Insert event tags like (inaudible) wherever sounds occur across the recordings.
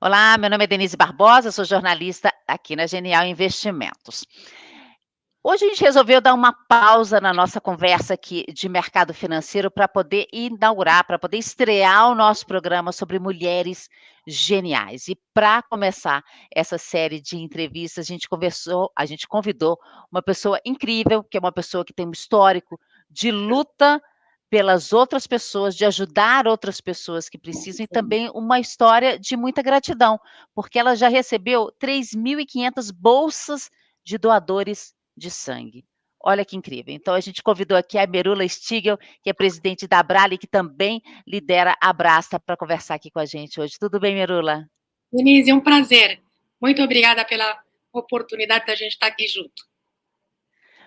Olá, meu nome é Denise Barbosa, sou jornalista aqui na Genial Investimentos. Hoje a gente resolveu dar uma pausa na nossa conversa aqui de mercado financeiro para poder inaugurar, para poder estrear o nosso programa sobre mulheres geniais. E para começar essa série de entrevistas, a gente conversou, a gente convidou uma pessoa incrível, que é uma pessoa que tem um histórico de luta pelas outras pessoas, de ajudar outras pessoas que precisam, e também uma história de muita gratidão, porque ela já recebeu 3.500 bolsas de doadores de sangue. Olha que incrível. Então, a gente convidou aqui a Merula Stigel, que é presidente da Abrali, que também lidera a Brasta, para conversar aqui com a gente hoje. Tudo bem, Merula? Denise, é um prazer. Muito obrigada pela oportunidade da gente estar aqui junto.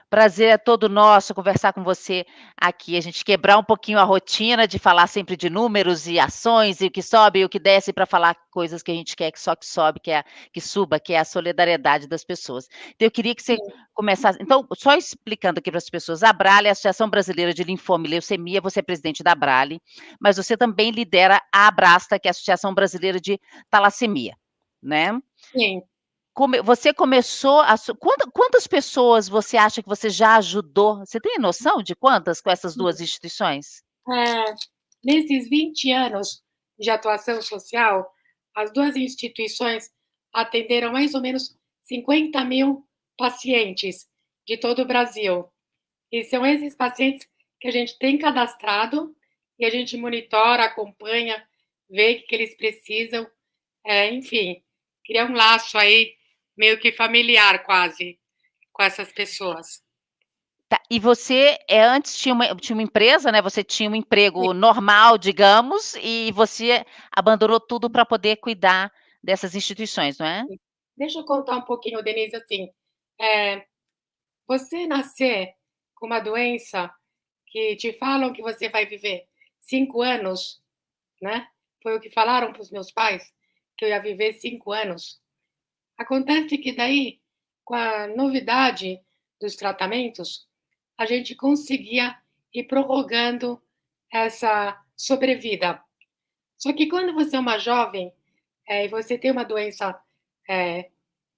Prazer é todo nosso conversar com você aqui, a gente quebrar um pouquinho a rotina de falar sempre de números e ações, e o que sobe e o que desce, para falar coisas que a gente quer que só que sobe, que, é, que suba, que é a solidariedade das pessoas. Então, eu queria que você começasse. Então, só explicando aqui para as pessoas, a Brale, a Associação Brasileira de Linfoma e Leucemia, você é presidente da Brale, mas você também lidera a Abrasta, que é a Associação Brasileira de Talassemia, né? Sim come, você começou a. Quantas, pessoas você acha que você já ajudou? Você tem noção de quantas com essas duas instituições? É, nesses 20 anos de atuação social, as duas instituições atenderam mais ou menos 50 mil pacientes de todo o Brasil. E são esses pacientes que a gente tem cadastrado e a gente monitora, acompanha, vê o que eles precisam, é, enfim, criar um laço aí meio que familiar quase com essas pessoas. Tá, e você é, antes tinha uma, tinha uma empresa, né? Você tinha um emprego Sim. normal, digamos, e você abandonou tudo para poder cuidar dessas instituições, não é? Deixa eu contar um pouquinho, Denise, assim. É, você nascer com uma doença que te falam que você vai viver cinco anos, né? Foi o que falaram para os meus pais, que eu ia viver cinco anos. Acontece que daí, com a novidade dos tratamentos, a gente conseguia ir prorrogando essa sobrevida. Só que quando você é uma jovem é, e você tem uma doença é,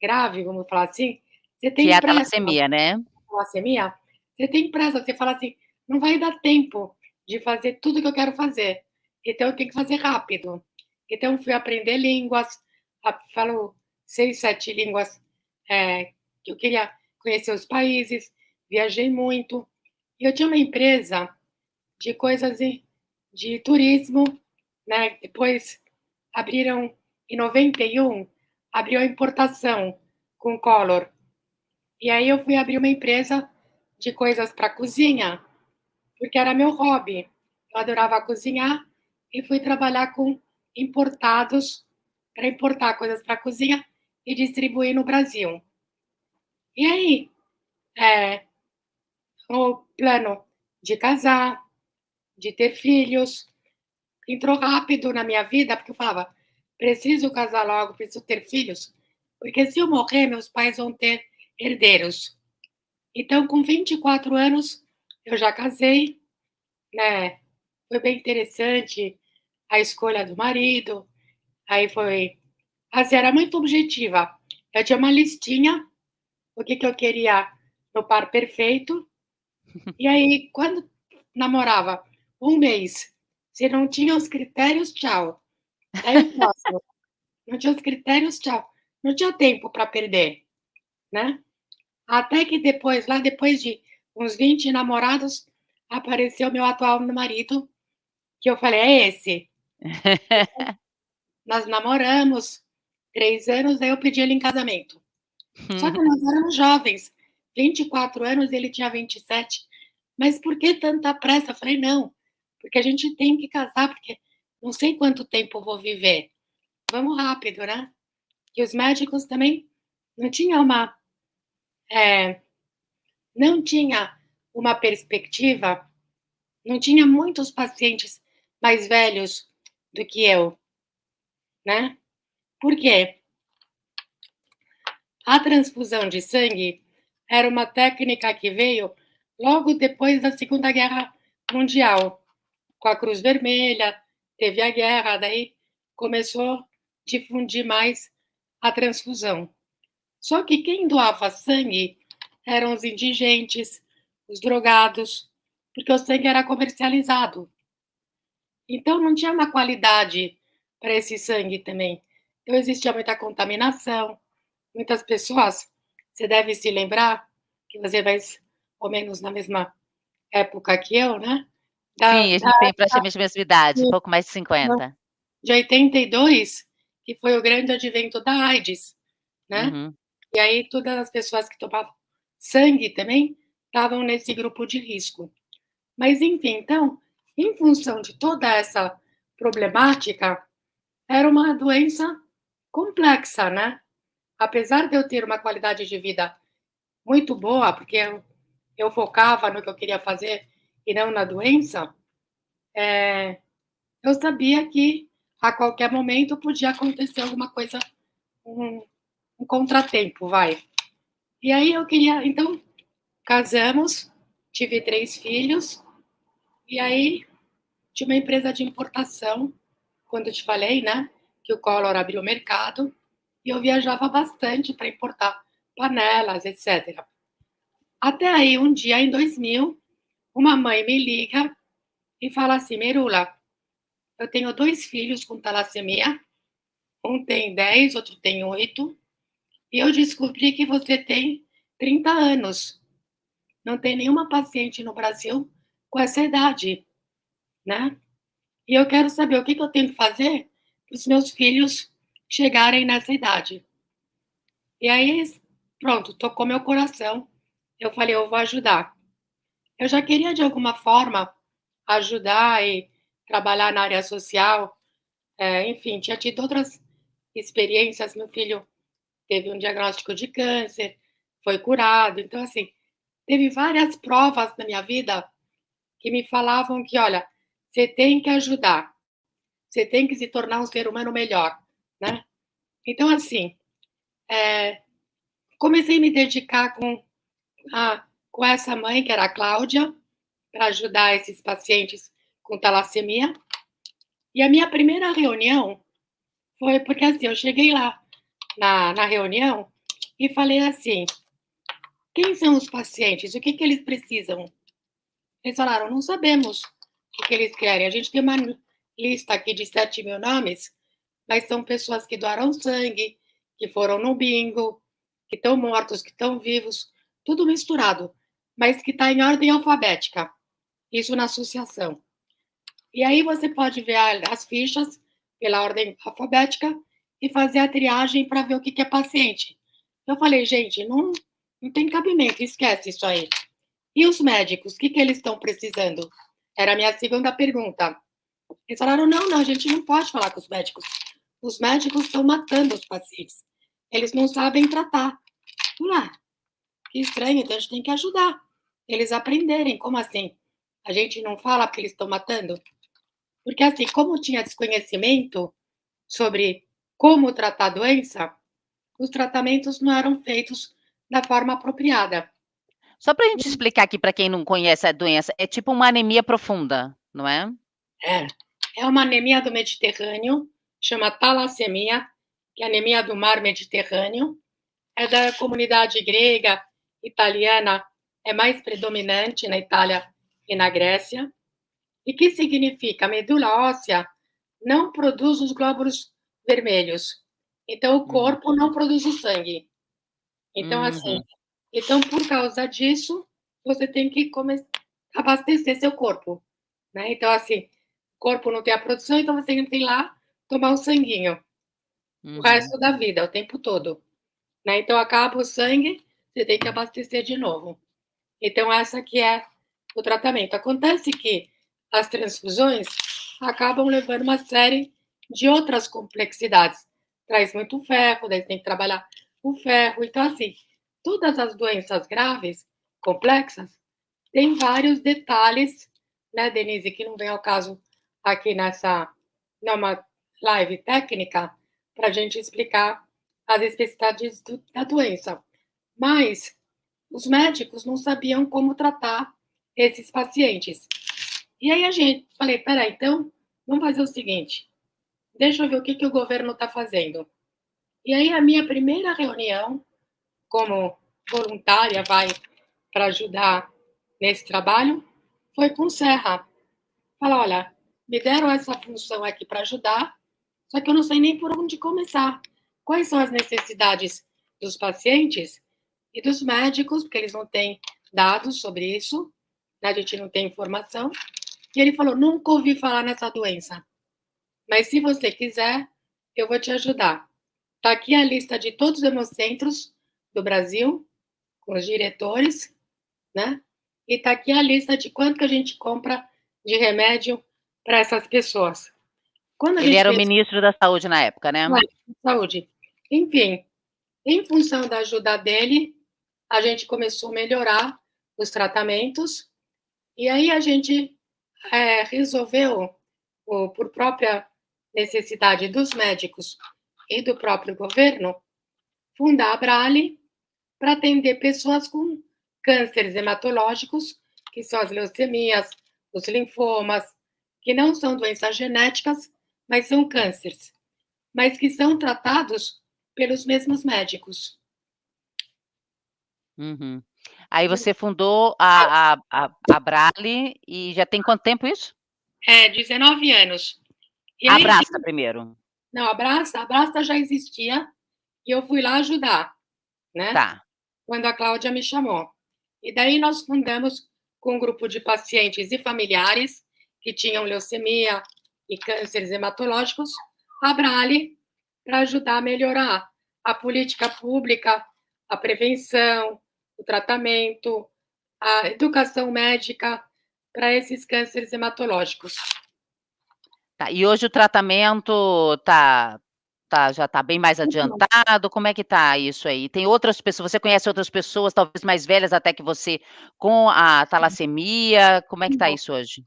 grave, vamos falar assim, você tem que é a talassemia, né? Talassemia, você tem pressa, você fala assim, não vai dar tempo de fazer tudo que eu quero fazer. Então eu tenho que fazer rápido. Então fui aprender línguas, falo seis, sete línguas é, que eu queria conhecer os países, viajei muito. E eu tinha uma empresa de coisas de, de turismo, né? Depois abriram, em 91, abriu a importação com Color. E aí eu fui abrir uma empresa de coisas para cozinha, porque era meu hobby. Eu adorava cozinhar e fui trabalhar com importados para importar coisas para cozinha e distribuir no Brasil. E aí, é, o plano de casar, de ter filhos, entrou rápido na minha vida, porque eu falava, preciso casar logo, preciso ter filhos, porque se eu morrer, meus pais vão ter herdeiros. Então, com 24 anos, eu já casei, né? Foi bem interessante a escolha do marido, aí foi Assim, era muito objetiva. Eu tinha uma listinha, o que, que eu queria no par perfeito. E aí, quando namorava um mês, se não tinha os critérios, tchau. Aí, próximo. (laughs) não tinha os critérios, tchau. Não tinha tempo para perder, né? Até que depois, lá depois de uns 20 namorados, apareceu meu atual marido, que eu falei, é esse. (laughs) Nós namoramos, três anos, aí eu pedi ele em casamento. Só que nós éramos jovens, 24 anos, ele tinha 27. Mas por que tanta pressa? Eu falei, não, porque a gente tem que casar, porque não sei quanto tempo eu vou viver. Vamos rápido, né? E os médicos também não tinham uma. É, não tinha uma perspectiva, não tinha muitos pacientes mais velhos do que eu, né? Por quê? A transfusão de sangue era uma técnica que veio logo depois da Segunda Guerra Mundial. Com a Cruz Vermelha, teve a guerra, daí começou a difundir mais a transfusão. Só que quem doava sangue eram os indigentes, os drogados, porque o sangue era comercializado. Então não tinha uma qualidade para esse sangue também. Então existia muita contaminação, muitas pessoas, você deve se lembrar que você vai ou menos na mesma época que eu, né? Da, Sim, a gente da, tem praticamente a mesma idade, um pouco mais de 50. De 82, que foi o grande advento da AIDS, né? Uhum. E aí todas as pessoas que tomavam sangue também estavam nesse grupo de risco. Mas, enfim, então, em função de toda essa problemática, era uma doença complexa, né? Apesar de eu ter uma qualidade de vida muito boa, porque eu, eu focava no que eu queria fazer e não na doença, é, eu sabia que a qualquer momento podia acontecer alguma coisa, um, um contratempo, vai. E aí eu queria, então, casamos, tive três filhos, e aí tinha uma empresa de importação, quando eu te falei, né, que o Collor abriu o mercado, e eu viajava bastante para importar panelas, etc. Até aí, um dia, em 2000, uma mãe me liga e fala assim, Merula, eu tenho dois filhos com talassemia, um tem 10, outro tem 8, e eu descobri que você tem 30 anos. Não tem nenhuma paciente no Brasil com essa idade, né? E eu quero saber o que, que eu tenho que fazer para os meus filhos chegarem nessa idade. E aí, pronto, tocou meu coração. Eu falei, eu vou ajudar. Eu já queria, de alguma forma, ajudar e trabalhar na área social. É, enfim, tinha tido outras experiências. Meu filho teve um diagnóstico de câncer, foi curado. Então, assim, teve várias provas na minha vida que me falavam que, olha, você tem que ajudar, você tem que se tornar um ser humano melhor né? Então, assim, é, comecei a me dedicar com, a, com essa mãe, que era a Cláudia, para ajudar esses pacientes com talassemia. E a minha primeira reunião foi porque, assim, eu cheguei lá na, na reunião e falei assim, quem são os pacientes? O que, que eles precisam? Eles falaram, não sabemos o que eles querem. A gente tem uma lista aqui de 7 mil nomes, mas são pessoas que doaram sangue, que foram no bingo, que estão mortos, que estão vivos, tudo misturado, mas que está em ordem alfabética. Isso na associação. E aí você pode ver as fichas pela ordem alfabética e fazer a triagem para ver o que, que é paciente. Eu falei, gente, não, não tem cabimento, esquece isso aí. E os médicos, o que, que eles estão precisando? Era a minha segunda pergunta. Eles falaram, não, não, a gente não pode falar com os médicos os médicos estão matando os pacientes. Eles não sabem tratar. Ué, que estranho, então a gente tem que ajudar eles a aprenderem. Como assim? A gente não fala porque eles estão matando? Porque, assim, como tinha desconhecimento sobre como tratar a doença, os tratamentos não eram feitos da forma apropriada. Só para a gente explicar aqui para quem não conhece a doença, é tipo uma anemia profunda, não é? É. É uma anemia do Mediterrâneo chama talassemia, que é anemia do mar Mediterrâneo. É da comunidade grega, italiana, é mais predominante na Itália e na Grécia. E que significa? A medula óssea não produz os glóbulos vermelhos. Então, o corpo não produz o sangue. Então, assim, uhum. então, por causa disso, você tem que abastecer seu corpo. Né? Então, assim, corpo não tem a produção, então você tem que ir lá tomar um sanguinho uhum. o resto da vida, o tempo todo. Né? Então, acaba o sangue, você tem que abastecer de novo. Então, essa aqui é o tratamento. Acontece que as transfusões acabam levando uma série de outras complexidades. Traz muito ferro, daí tem que trabalhar o ferro. Então, assim, todas as doenças graves, complexas, tem vários detalhes, né, Denise, que não vem ao caso aqui nessa, numa live técnica para a gente explicar as especificidades do, da doença. Mas os médicos não sabiam como tratar esses pacientes. E aí a gente falei, peraí, então vamos fazer o seguinte: deixa eu ver o que, que o governo está fazendo. E aí, a minha primeira reunião, como voluntária, vai para ajudar nesse trabalho, foi com Serra. Fala, olha, me deram essa função aqui para ajudar, só que eu não sei nem por onde começar. Quais são as necessidades dos pacientes e dos médicos, porque eles não têm dados sobre isso, né? a gente não tem informação. E ele falou: nunca ouvi falar nessa doença, mas se você quiser, eu vou te ajudar. Está aqui a lista de todos os hemocentros do Brasil, com os diretores, né? E está aqui a lista de quanto que a gente compra de remédio para essas pessoas. Ele era o ministro da Saúde na época, né? Saúde. Enfim, em função da ajuda dele, a gente começou a melhorar os tratamentos, e aí a gente é, resolveu, por própria necessidade dos médicos e do próprio governo, fundar a Brale para atender pessoas com cânceres hematológicos, que são as leucemias, os linfomas, que não são doenças genéticas, mas são cânceres, mas que são tratados pelos mesmos médicos. Uhum. Aí você fundou a, a, a, a Brale e já tem quanto tempo isso? É, 19 anos. E Abraça primeiro. Não, Abraça, Abraça já existia e eu fui lá ajudar, né? Tá. Quando a Cláudia me chamou. E daí nós fundamos com um grupo de pacientes e familiares que tinham leucemia e cânceres hematológicos, a Brale, para ajudar a melhorar a política pública, a prevenção, o tratamento, a educação médica para esses cânceres hematológicos. Tá, e hoje o tratamento tá, tá, já está bem mais adiantado? Como é que está isso aí? Tem outras pessoas, você conhece outras pessoas, talvez mais velhas até que você, com a talassemia? Como é que está isso hoje?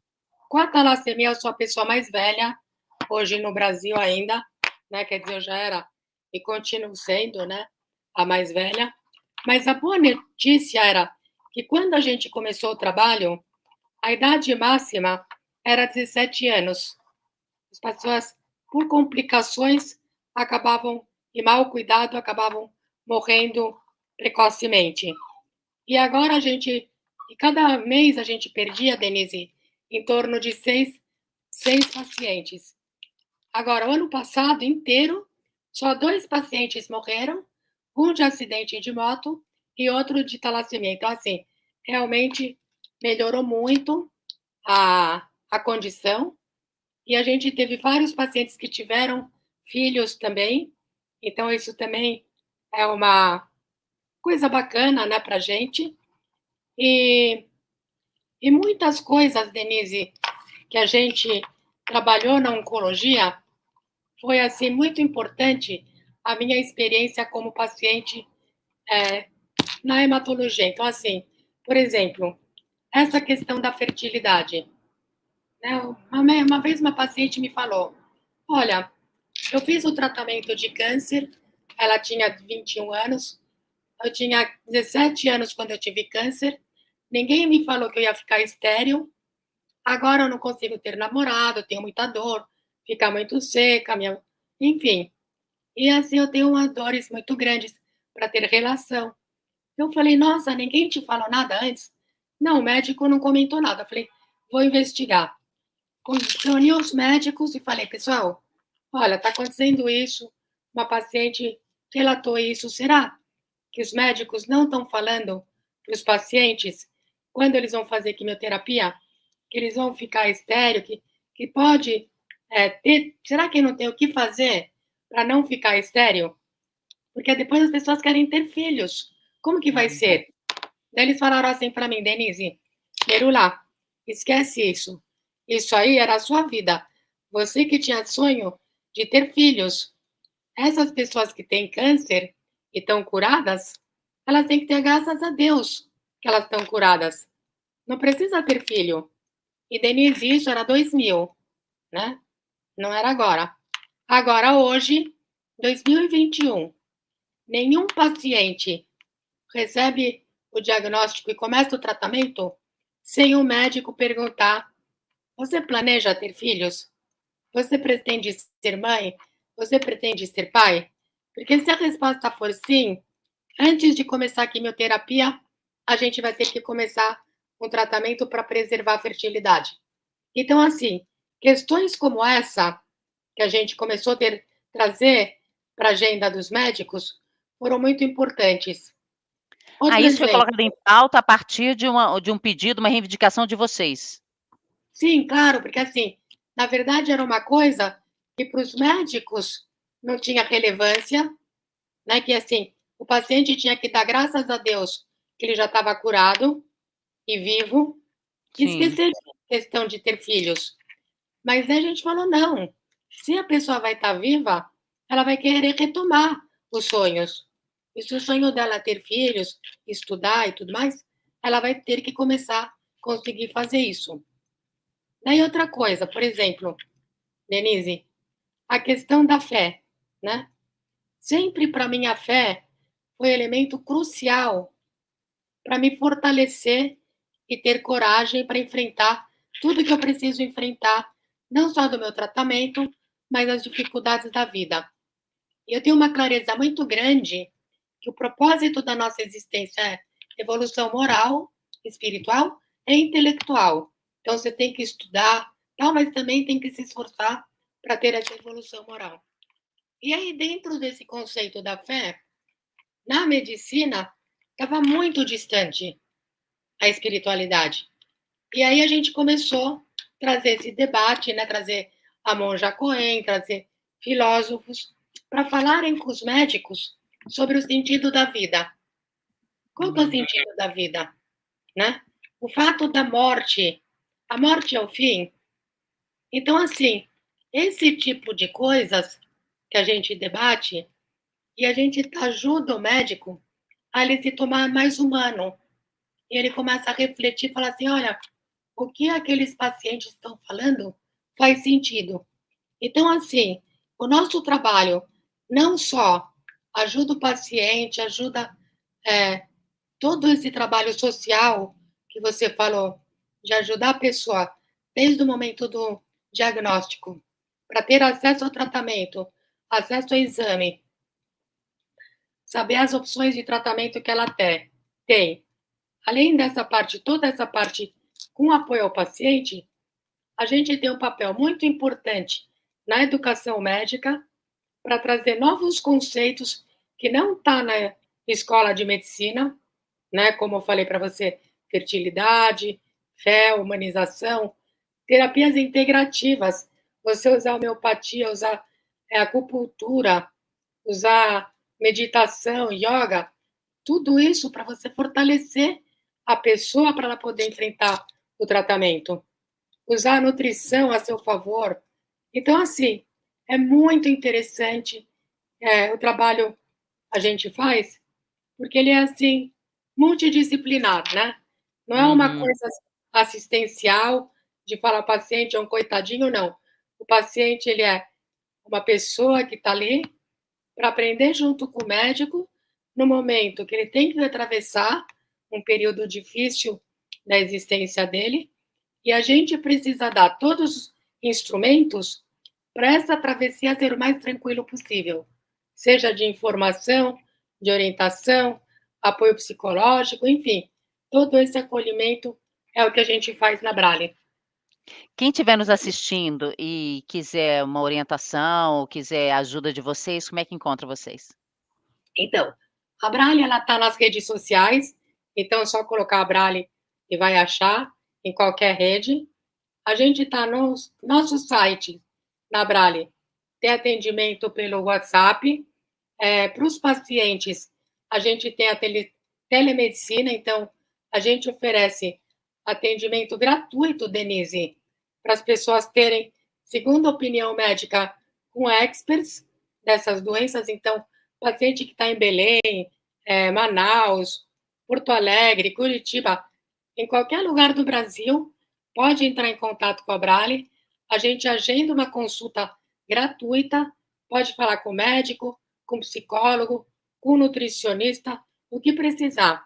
Com a talassemia, eu sou a pessoa mais velha, hoje no Brasil ainda, né? Quer dizer, eu já era e continuo sendo, né? A mais velha. Mas a boa notícia era que quando a gente começou o trabalho, a idade máxima era 17 anos. As pessoas, por complicações, acabavam, e mal cuidado, acabavam morrendo precocemente. E agora a gente, e cada mês a gente perdia, Denise, em torno de seis, seis pacientes. Agora, o ano passado inteiro, só dois pacientes morreram, um de acidente de moto e outro de talassemia. Então, assim, realmente melhorou muito a, a condição. E a gente teve vários pacientes que tiveram filhos também. Então, isso também é uma coisa bacana, né, para gente. E e muitas coisas, Denise, que a gente trabalhou na oncologia, foi assim muito importante a minha experiência como paciente é, na hematologia. Então, assim, por exemplo, essa questão da fertilidade. Né? Uma, uma vez uma paciente me falou: Olha, eu fiz o tratamento de câncer, ela tinha 21 anos, eu tinha 17 anos quando eu tive câncer, Ninguém me falou que eu ia ficar estéril. Agora eu não consigo ter namorado, tenho muita dor, fica muito seca, minha... enfim. E assim eu tenho umas dores muito grandes para ter relação. Eu falei, nossa, ninguém te falou nada antes? Não, o médico não comentou nada. Eu falei, vou investigar. Reuni os médicos e falei, pessoal, olha, está acontecendo isso, uma paciente relatou isso. Será que os médicos não estão falando para os pacientes quando eles vão fazer quimioterapia, que eles vão ficar estéreo, que, que pode é, ter. Será que não tem o que fazer para não ficar estéreo? Porque depois as pessoas querem ter filhos. Como que vai uhum. ser? Daí eles falaram assim para mim, Denise, Merula, esquece isso. Isso aí era a sua vida. Você que tinha sonho de ter filhos. Essas pessoas que têm câncer e estão curadas, elas têm que ter graças a Deus que elas estão curadas. Não precisa ter filho. E Denise, isso era 2000, né? Não era agora. Agora, hoje, 2021, nenhum paciente recebe o diagnóstico e começa o tratamento sem o médico perguntar: Você planeja ter filhos? Você pretende ser mãe? Você pretende ser pai? Porque se a resposta for sim, antes de começar a quimioterapia, a gente vai ter que começar um tratamento para preservar a fertilidade. Então, assim, questões como essa, que a gente começou a ter, trazer para a agenda dos médicos, foram muito importantes. Outro ah, isso exemplo. foi colocado em pauta a partir de, uma, de um pedido, uma reivindicação de vocês. Sim, claro, porque assim, na verdade era uma coisa que para os médicos não tinha relevância, né? Que assim, o paciente tinha que dar graças a Deus que ele já estava curado e vivo, e esquecer a questão de ter filhos. Mas a gente falou, não, se a pessoa vai estar tá viva, ela vai querer retomar os sonhos. E se o sonho dela é ter filhos, estudar e tudo mais, ela vai ter que começar a conseguir fazer isso. Daí outra coisa, por exemplo, Denise, a questão da fé, né? Sempre para mim a fé foi elemento crucial para me fortalecer e ter coragem para enfrentar tudo que eu preciso enfrentar, não só do meu tratamento, mas as dificuldades da vida. E eu tenho uma clareza muito grande que o propósito da nossa existência é evolução moral, espiritual e intelectual. Então você tem que estudar, tal, mas também tem que se esforçar para ter essa evolução moral. E aí dentro desse conceito da fé, na medicina estava muito distante a espiritualidade. E aí a gente começou a trazer esse debate, né, trazer a monja trazer filósofos para falarem com os médicos sobre o sentido da vida. Qual é o sentido da vida? Né? O fato da morte. A morte é o fim. Então, assim, esse tipo de coisas que a gente debate e a gente ajuda o médico a ele se tomar mais humano. E ele começa a refletir e assim: olha, o que aqueles pacientes estão falando faz sentido. Então, assim, o nosso trabalho não só ajuda o paciente, ajuda é, todo esse trabalho social que você falou, de ajudar a pessoa desde o momento do diagnóstico, para ter acesso ao tratamento, acesso ao exame, saber as opções de tratamento que ela tem. Além dessa parte, toda essa parte com apoio ao paciente, a gente tem um papel muito importante na educação médica para trazer novos conceitos que não está na escola de medicina, né? Como eu falei para você, fertilidade, fé, humanização, terapias integrativas. Você usar homeopatia, usar é, acupuntura, usar meditação, yoga, tudo isso para você fortalecer a pessoa para ela poder enfrentar o tratamento. Usar a nutrição a seu favor. Então, assim, é muito interessante é, o trabalho a gente faz, porque ele é assim, multidisciplinar, né? Não é uma uhum. coisa assistencial de falar paciente é um coitadinho, não. O paciente ele é uma pessoa que está ali para aprender junto com o médico no momento que ele tem que atravessar um período difícil da existência dele e a gente precisa dar todos os instrumentos para essa travessia ser o mais tranquilo possível, seja de informação, de orientação, apoio psicológico, enfim, todo esse acolhimento é o que a gente faz na Brale. Quem estiver nos assistindo e quiser uma orientação, ou quiser ajuda de vocês, como é que encontra vocês? Então, a Brale ela está nas redes sociais, então é só colocar a Brale e vai achar em qualquer rede. A gente está no nosso site na Brale tem atendimento pelo WhatsApp. É, Para os pacientes, a gente tem a tele, telemedicina, então a gente oferece atendimento gratuito, Denise, para as pessoas terem segunda opinião médica com experts dessas doenças. Então, paciente que está em Belém, é, Manaus, Porto Alegre, Curitiba, em qualquer lugar do Brasil, pode entrar em contato com a Brale a gente agenda uma consulta gratuita, pode falar com o médico, com o psicólogo, com o nutricionista, o que precisar.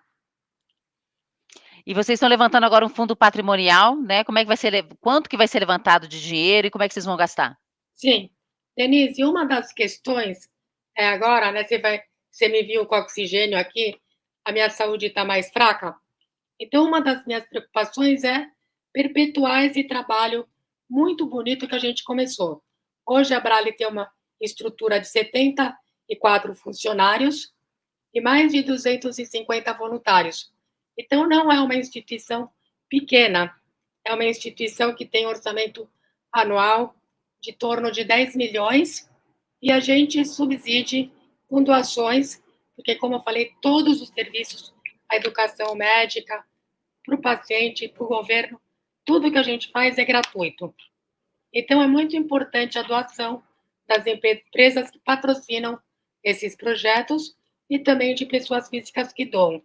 E vocês estão levantando agora um fundo patrimonial, né? Como é que vai ser, quanto que vai ser levantado de dinheiro e como é que vocês vão gastar? Sim. Denise, uma das questões é agora, né? Você, vai, você me viu com oxigênio aqui, a minha saúde está mais fraca. Então, uma das minhas preocupações é perpetuar esse trabalho muito bonito que a gente começou. Hoje a Brale tem uma estrutura de 74 funcionários e mais de 250 voluntários. Então, não é uma instituição pequena, é uma instituição que tem orçamento anual de torno de 10 milhões e a gente subside com doações, porque, como eu falei, todos os serviços, a educação médica, para o paciente, para o governo, tudo que a gente faz é gratuito. Então, é muito importante a doação das empresas que patrocinam esses projetos e também de pessoas físicas que doam.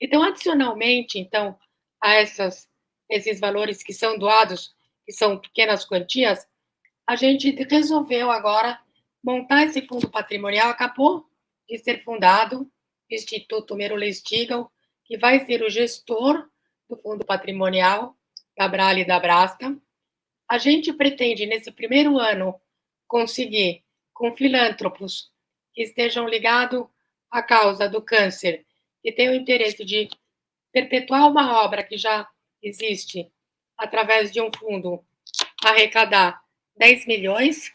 Então, adicionalmente, então, a essas, esses valores que são doados, que são pequenas quantias, a gente resolveu agora montar esse fundo patrimonial, acabou de ser fundado, o Instituto Merule Stigl, que vai ser o gestor do fundo patrimonial da Brale e da Brasta. A gente pretende, nesse primeiro ano, conseguir, com filântropos que estejam ligados à causa do câncer, que tenham interesse de perpetuar uma obra que já existe, através de um fundo, arrecadar 10 milhões,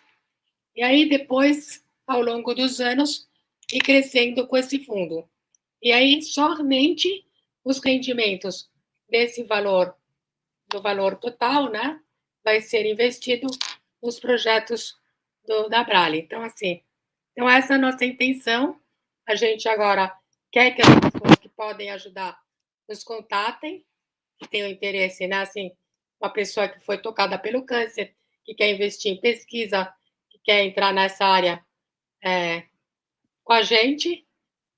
e aí depois, ao longo dos anos, ir crescendo com esse fundo. E aí, somente os rendimentos desse valor, do valor total, né, vai ser investido nos projetos do, da Brale. Então, assim, então essa é a nossa intenção. A gente agora quer que as podem ajudar nos contatem, que tenham interesse, né, assim, uma pessoa que foi tocada pelo câncer, que quer investir em pesquisa, que quer entrar nessa área é, com a gente.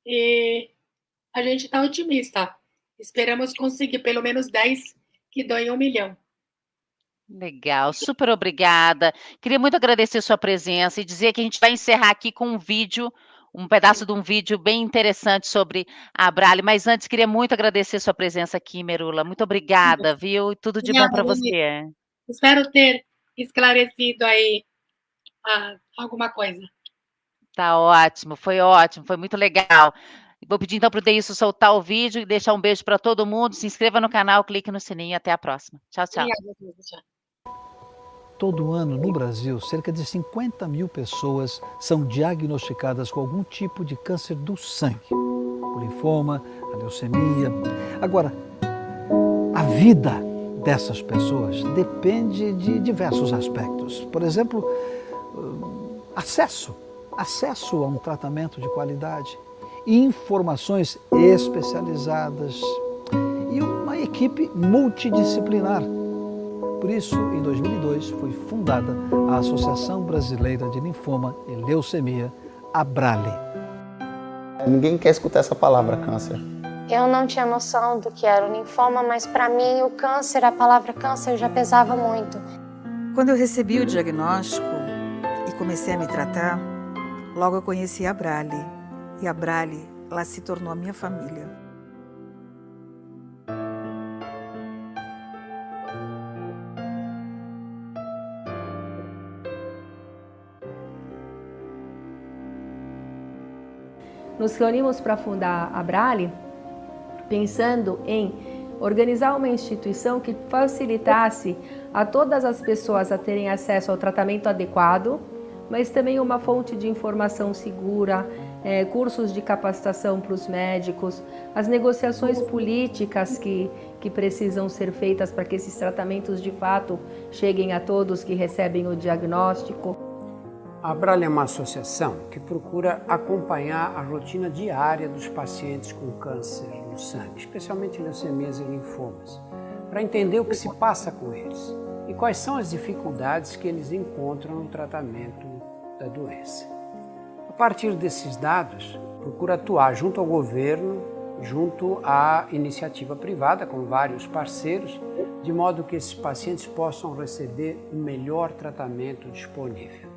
E a gente está otimista. Esperamos conseguir pelo menos 10 que doem um milhão. Legal, super obrigada. Queria muito agradecer sua presença e dizer que a gente vai encerrar aqui com um vídeo, um pedaço de um vídeo bem interessante sobre a Brale, mas antes queria muito agradecer sua presença aqui, Merula. Muito obrigada, viu? E tudo de bom para você. Espero ter esclarecido aí ah, alguma coisa. Tá ótimo, foi ótimo, foi muito legal. Vou pedir então para o Deilson soltar o vídeo e deixar um beijo para todo mundo. Se inscreva no canal, clique no sininho. Até a próxima. Tchau, tchau. Todo ano, no Brasil, cerca de 50 mil pessoas são diagnosticadas com algum tipo de câncer do sangue. O linfoma, a leucemia. Agora, a vida dessas pessoas depende de diversos aspectos. Por exemplo, hum, acesso, acesso a um tratamento de qualidade, informações especializadas e uma equipe multidisciplinar. Por isso, em 2002, foi fundada a Associação Brasileira de Linfoma e Leucemia, a Brale. Ninguém quer escutar essa palavra, câncer. Eu não tinha noção do que era o linfoma, mas para mim o câncer, a palavra câncer já pesava muito. Quando eu recebi o diagnóstico e comecei a me tratar, logo eu conheci a Brale. E a Brale, ela se tornou a minha família. Nos reunimos para fundar a Brale pensando em organizar uma instituição que facilitasse a todas as pessoas a terem acesso ao tratamento adequado, mas também uma fonte de informação segura, é, cursos de capacitação para os médicos, as negociações políticas que, que precisam ser feitas para que esses tratamentos de fato cheguem a todos que recebem o diagnóstico. A Brale é uma associação que procura acompanhar a rotina diária dos pacientes com câncer no sangue, especialmente leucemias e linfomas, para entender o que se passa com eles e quais são as dificuldades que eles encontram no tratamento da doença. A partir desses dados, procura atuar junto ao governo, junto à iniciativa privada, com vários parceiros, de modo que esses pacientes possam receber o melhor tratamento disponível.